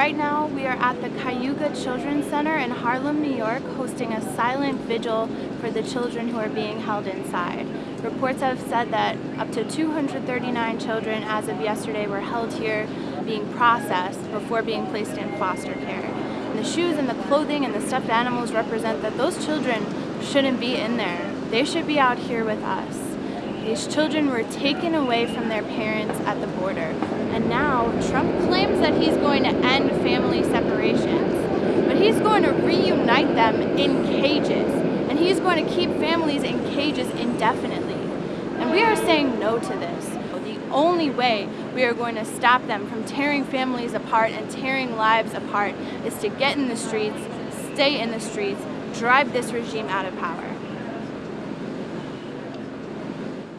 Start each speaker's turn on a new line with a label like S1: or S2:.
S1: right now we are at the Cayuga Children's Center in Harlem, New York, hosting a silent vigil for the children who are being held inside. Reports have said that up to 239 children as of yesterday were held here being processed before being placed in foster care. And the shoes and the clothing and the stuffed animals represent that those children shouldn't be in there. They should be out here with us. These children were taken away from their parents at the border. And now Trump claims that he's going to end family separations. But he's going to reunite them in cages. And he's going to keep families in cages indefinitely. And we are saying no to this. The only way we are going to stop them from tearing families apart and tearing lives apart is to get in the streets, stay in the streets, drive this regime out of power.